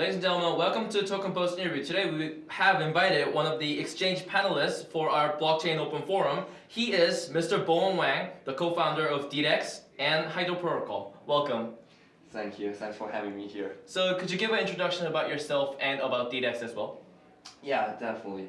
Ladies and gentlemen, welcome to Token Post interview. Today we have invited one of the exchange panelists for our blockchain open forum. He is Mr. Bowen Wang, the co-founder of DDEX and Hydro Protocol. Welcome. Thank you. Thanks for having me here. So could you give an introduction about yourself and about DDEX as well? Yeah, definitely.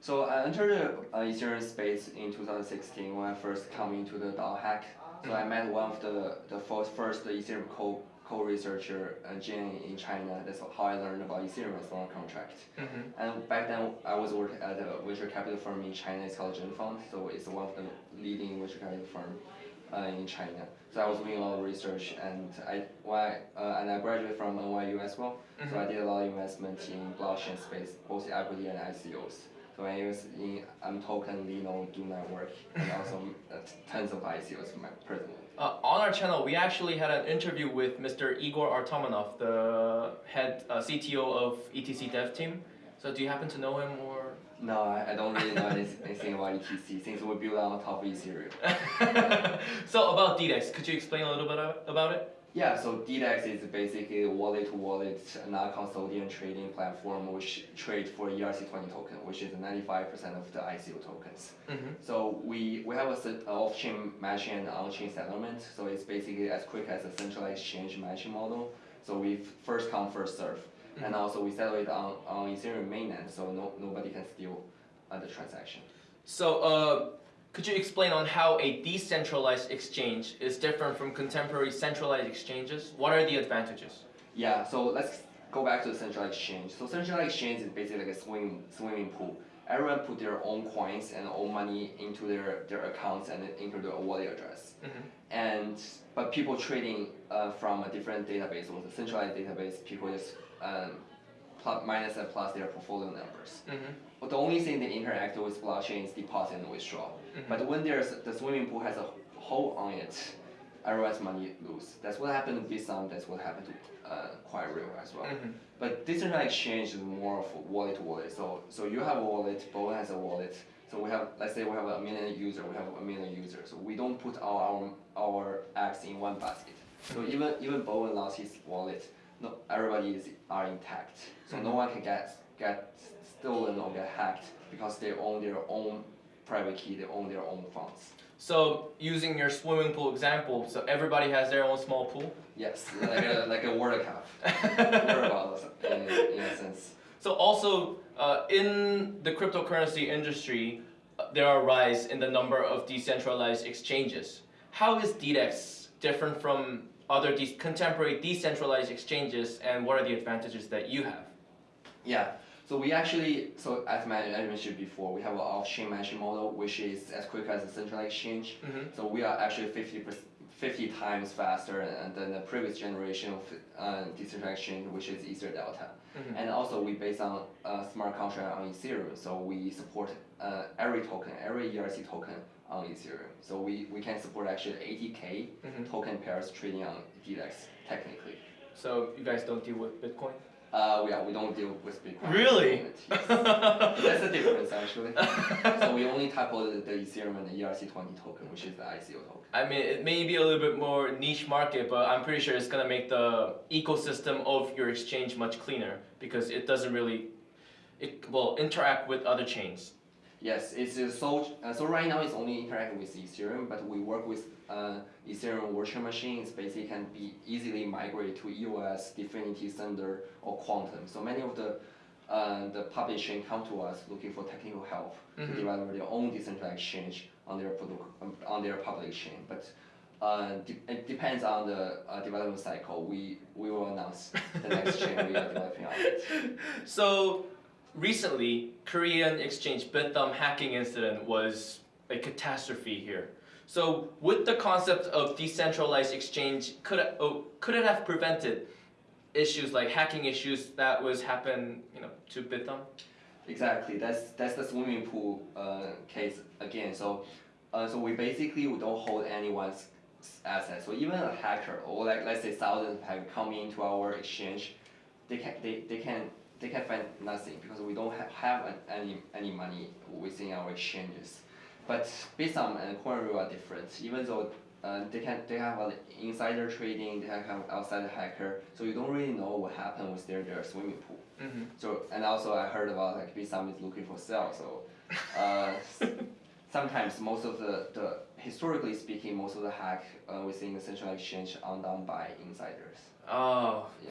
So I entered the uh, Ethereum space in 2016 when I first come into the DAO hack. So. I met one of the, the first, first Ethereum co co-researcher uh, Jane in China. That's how I learned about Ethereum smart contract. Mm -hmm. And back then I was working at a venture capital firm in China. It's called Fund. So it's one of the leading venture capital firm uh, in China. So I was doing a lot of research, and I I, uh, and I graduated from NYU as well. Mm -hmm. So I did a lot of investment in blockchain space, both equity and ICOs. So when I use in imToken, Lino, do network, and also uh, tons of ICOs personally. Uh, on our channel, we actually had an interview with Mr. Igor Artamonov, the head uh, CTO of ETC dev team. So do you happen to know him or? No, I, I don't really know anything about ETC since we build on top of Ethereum. so about DDEX, could you explain a little bit about it? Yeah, so DDEX is basically a wallet-to-wallet, non-custodian trading platform which trades for ERC20 token, which is 95% of the ICO tokens. Mm -hmm. So we, we have a off-chain matching and on-chain settlement. So it's basically as quick as a centralized exchange matching model. So we first come, first serve. Mm -hmm. And also we settle it on, on Ethereum mainnet, so no, nobody can steal uh, the transaction. So uh, could you explain on how a decentralized exchange is different from contemporary centralized exchanges? What are the advantages? Yeah, so let's go back to the centralized exchange. So centralized exchange is basically like a swimming, swimming pool. Everyone put their own coins and own money into their, their accounts and into their wallet address. Mm -hmm. And but people trading uh, from a different database or the centralized database, people just um, plus, minus and plus their portfolio numbers. Mm -hmm. But the only thing they interact with blockchain is deposit and withdraw. Mm -hmm. But when there's the swimming pool has a hole on it, everyone's money lose. That's what happened to Bithumb. That's what happened to uh, real as well. Mm -hmm. But decentralized exchange is more of wallet to wallet. So so you have a wallet, Bowen has a wallet. So we have, let's say we have a million user, we have a million users. So we don't put all our our eggs in one basket. So even even Bowen lost his wallet no, everybody is are intact. So no one can get get stolen or get hacked because they own their own private key, they own their own funds. So using your swimming pool example, so everybody has their own small pool? Yes, like a, like a water cup, in, in a sense. So also uh, in the cryptocurrency industry, uh, there are a rise in the number of decentralized exchanges. How is DDEX different from other de contemporary decentralized exchanges and what are the advantages that you have? Yeah, so we actually, so as I mentioned before, we have an off-chain matching model which is as quick as a central exchange. Mm -hmm. So we are actually 50, 50 times faster than the previous generation of uh, decentralized exchange which is EtherDelta. Mm -hmm. And also we base on uh, smart contract on Ethereum, so we support uh, every token, every ERC token on Ethereum. So we, we can support actually 80k mm -hmm. token pairs trading on DDEX technically. So you guys don't deal with Bitcoin? Uh, yeah, we don't deal with Bitcoin. Really? That's the difference actually. so we only tackle the, the Ethereum and the ERC20 token, which is the ICO token. I mean, it may be a little bit more niche market, but I'm pretty sure it's gonna make the ecosystem of your exchange much cleaner because it doesn't really, it will interact with other chains. Yes, it's uh, so uh, so right now it's only interacting with Ethereum, but we work with uh, Ethereum virtual machines. Basically, can be easily migrate to EOS, Dfinity, Thunder, or Qtum. So many of the uh, the public chain come to us looking for technical help mm -hmm. to mm-hmm. develop their own decentralized exchange on their um, on their public chain, but. Uh, de it depends on the uh, development cycle. We we will announce the next chain we are developing on it. So recently, Korean exchange Bithumb hacking incident was a catastrophe here. So with the concept of decentralized exchange, could it, oh, could it have prevented issues like hacking issues that was happen you know to Bithumb? Exactly. That's that's the swimming pool uh, case again. So uh, so we basically we don't hold anyone's assets. So even a hacker or like let's say thousands have come into our exchange, they can they, they can they can find nothing because we don't ha have any, any money within our exchanges. But Bithumb and Coinrail are different. Even though uh, they can they have an insider trading, they have an outside hacker, so you don't really know what happened with their, their swimming pool. hmm So and also I heard about like Bithumb is looking for sale. So uh, sometimes most of the, the historically speaking, most of the hack uh, within the central exchange are done by insiders. Oh. Yeah.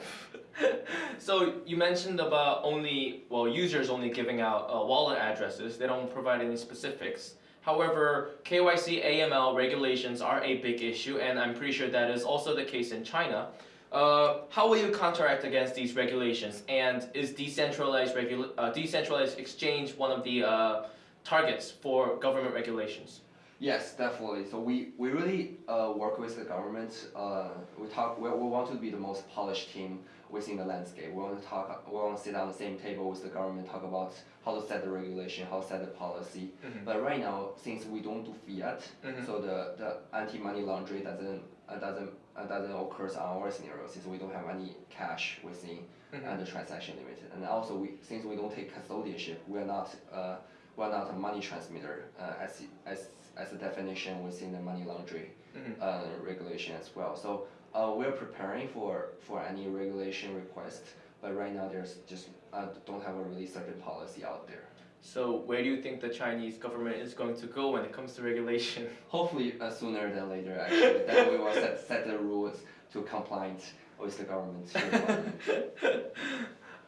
so you mentioned about only well users only giving out uh, wallet addresses. They don't provide any specifics. However, KYC AML regulations are a big issue, and I'm pretty sure that is also the case in China. Uh, how will you counteract against these regulations? And is decentralized uh, decentralized exchange one of the uh, targets for government regulations? Yes, definitely. So we, we really uh, work with the government. Uh, we talk. We, we want to be the most polished team within the landscape. We want to talk. We want to sit on the same table with the government, talk about how to set the regulation, how to set the policy. Mhm. But right now, since we don't do fiat, Mhm. so the, the anti-money laundering doesn't uh, doesn't uh, doesn't occur on our scenario since we don't have any cash within Mhm. and the transaction limited. And also, we since we don't take custodianship, we are not uh, are not a money transmitter uh, as as as a definition within the money laundering Mhm. uh, regulation as well. So uh, we're preparing for for any regulation request, but right now there's just uh, don't have a really certain policy out there. So where do you think the Chinese government is going to go when it comes to regulation? Hopefully uh, sooner than later. Actually, then we will set set the rules to compliant with the government.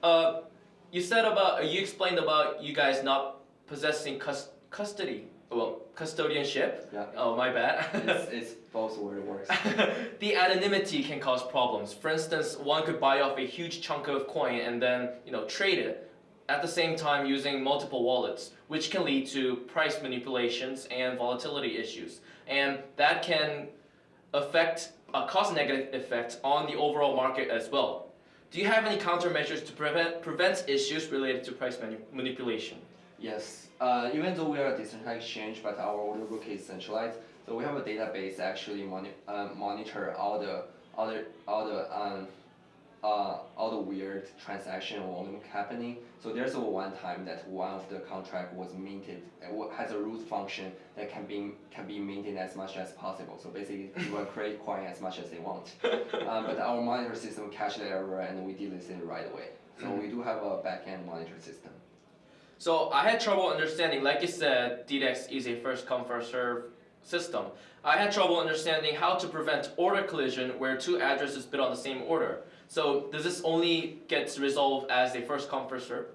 Uh, you said about you explained about you guys not possessing cus- custody, well, custodianship. Yeah. Oh, my bad. it's, it's both it works. the anonymity can cause problems. For instance, one could buy off a huge chunk of coin and then you know trade it at the same time using multiple wallets, which can lead to price manipulations and volatility issues, and that can affect uh, cause negative effects on the overall market as well. Do you have any countermeasures to prevent prevent issues related to price mani- manipulation? Yes, uh, even though we are a decentralized exchange, but our order book is centralized, so we have a database that actually moni- uh, monitor all the all the all the um, uh, all the weird transaction volume happening. So there's a one time that one of the contract was minted, uh, has a root function that can be can be minted as much as possible. So basically, people create coin as much as they want. um, but our monitor system catch the error and we delete it right away. So we do have a backend monitor system. So I had trouble understanding, like you said, DDEX is a first come first serve system. I had trouble understanding how to prevent order collision where two addresses bid on the same order. So does this only get resolved as a first come first serve?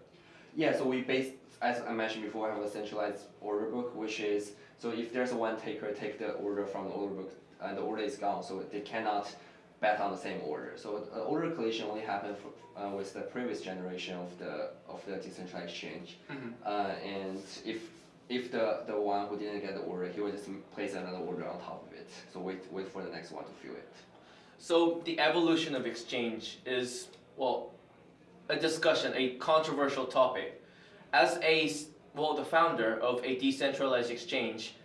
Yeah, so we base, as I mentioned before, have a centralized order book, which is, so if there's a one taker, take the order from the order book, and the order is gone, so they cannot bet on the same order. So uh, order collision only happened for, uh, with the previous generation of the of the decentralized exchange. Mhm. Uh, and if if the, the one who didn't get the order, he would just place another order on top of it. So wait wait for the next one to fill it. So the evolution of exchange is, well, a discussion, a controversial topic. As a well, the founder of a decentralized exchange,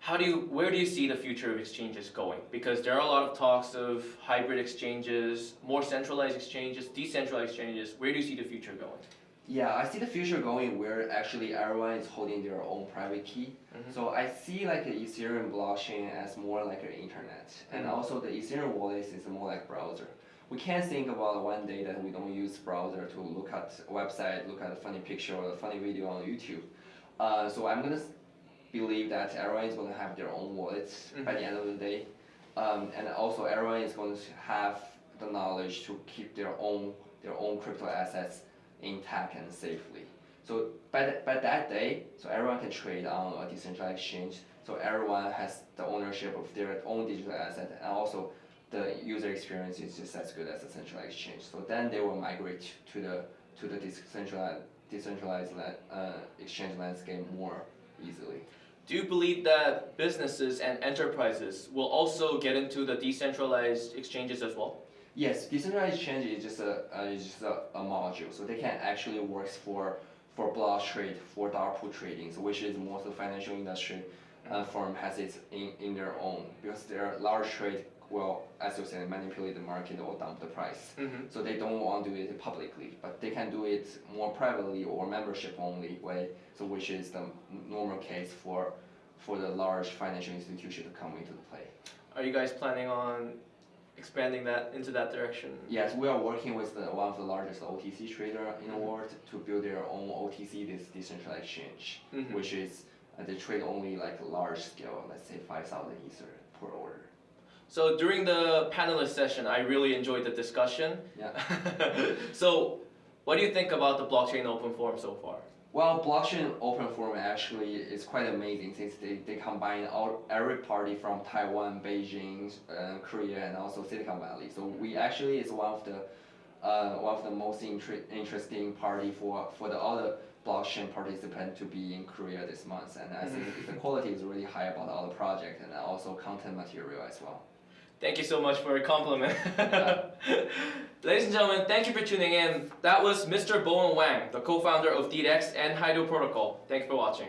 how do you, where do you see the future of exchanges going? Because there are a lot of talks of hybrid exchanges, more centralized exchanges, decentralized exchanges. Where do you see the future going? Yeah, I see the future going where actually everyone is holding their own private key. Mhm. So I see like the Ethereum blockchain as more like an internet, and Mhm. also the Ethereum wallet is more like browser. We can't think about one day that we don't use browser to look at website, look at a funny picture or a funny video on YouTube. Uh, so I'm gonna believe that everyone is gonna have their own wallets by the end of the day, um, and also everyone is going to have the knowledge to keep their own their own crypto assets intact and safely. So by, by that day, so everyone can trade on a decentralized exchange. So everyone has the ownership of their own digital asset, and also the user experience is just as good as a centralized exchange. So then they will migrate to the to the decentralized decentralized uh, exchange landscape more easily. Do you believe that businesses and enterprises will also get into the decentralized exchanges as well? Yes, decentralized exchange is just a uh, is just a, a module, so they can actually works for for block trade, for dark pool trading, so which is most of the financial industry uh, firm has it in, in their own because their large trade will, as you said, manipulate the market or dump the price. Mm-hmm. So they don't want to do it publicly, but they can do it more privately or membership only way. So which is the normal case for for the large financial institution to come into the play. Are you guys planning on expanding that into that direction? Yes, we are working with the, one of the largest OTC trader in the Mhm. world to build their own OTC, this decentralized exchange, Mhm. which is uh, they trade only like large scale, let's say five thousand ether per order. So during the panelist session, I really enjoyed the discussion. Yeah. so, what do you think about the blockchain open forum so far? Well, blockchain open forum actually is quite amazing since they, they combine all every party from Taiwan, Beijing, uh, Korea, and also Silicon Valley. So we actually is one of the uh, one of the most inter- interesting party for for the other blockchain participant to be in Korea this month. And I think the quality is really high about all the project and also content material as well. Thank you so much for a compliment. Ladies and gentlemen, thank you for tuning in. That was Mr. Bowen Wang, the co-founder of DDEX and Hydro Protocol. Thank you for watching.